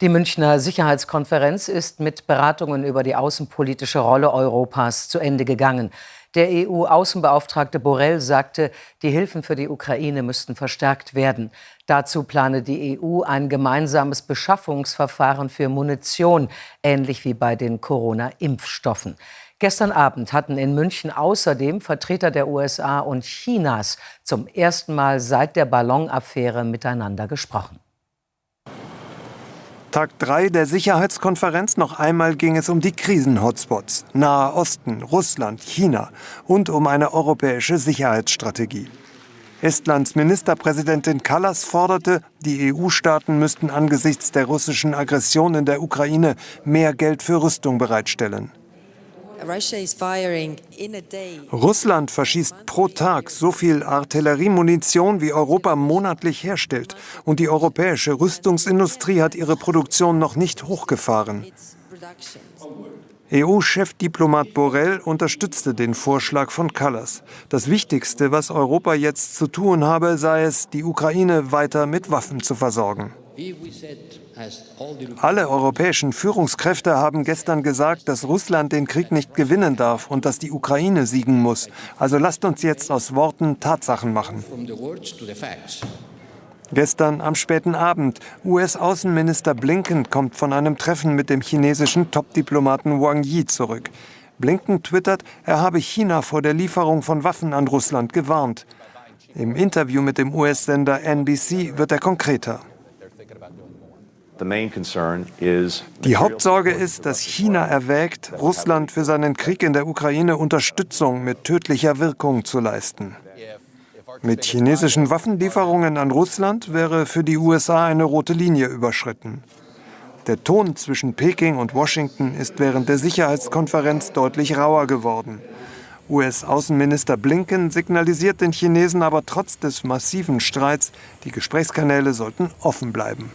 Die Münchner Sicherheitskonferenz ist mit Beratungen über die außenpolitische Rolle Europas zu Ende gegangen. Der EU-Außenbeauftragte Borrell sagte, die Hilfen für die Ukraine müssten verstärkt werden. Dazu plane die EU ein gemeinsames Beschaffungsverfahren für Munition, ähnlich wie bei den Corona-Impfstoffen. Gestern Abend hatten in München außerdem Vertreter der USA und Chinas zum ersten Mal seit der Ballonaffäre miteinander gesprochen. Tag 3 der Sicherheitskonferenz. Noch einmal ging es um die Krisenhotspots, Nahe Osten, Russland, China und um eine europäische Sicherheitsstrategie. Estlands Ministerpräsidentin Kallas forderte, die EU-Staaten müssten angesichts der russischen Aggression in der Ukraine mehr Geld für Rüstung bereitstellen. Russland verschießt pro Tag so viel Artilleriemunition, wie Europa monatlich herstellt. Und die europäische Rüstungsindustrie hat ihre Produktion noch nicht hochgefahren. EU-Chefdiplomat Borrell unterstützte den Vorschlag von Callas. Das Wichtigste, was Europa jetzt zu tun habe, sei es, die Ukraine weiter mit Waffen zu versorgen. Alle europäischen Führungskräfte haben gestern gesagt, dass Russland den Krieg nicht gewinnen darf und dass die Ukraine siegen muss. Also lasst uns jetzt aus Worten Tatsachen machen. Gestern am späten Abend. US-Außenminister Blinken kommt von einem Treffen mit dem chinesischen Top-Diplomaten Wang Yi zurück. Blinken twittert, er habe China vor der Lieferung von Waffen an Russland gewarnt. Im Interview mit dem US-Sender NBC wird er konkreter. Die Hauptsorge ist, dass China erwägt, Russland für seinen Krieg in der Ukraine Unterstützung mit tödlicher Wirkung zu leisten. Mit chinesischen Waffenlieferungen an Russland wäre für die USA eine rote Linie überschritten. Der Ton zwischen Peking und Washington ist während der Sicherheitskonferenz deutlich rauer geworden. US-Außenminister Blinken signalisiert den Chinesen aber trotz des massiven Streits, die Gesprächskanäle sollten offen bleiben.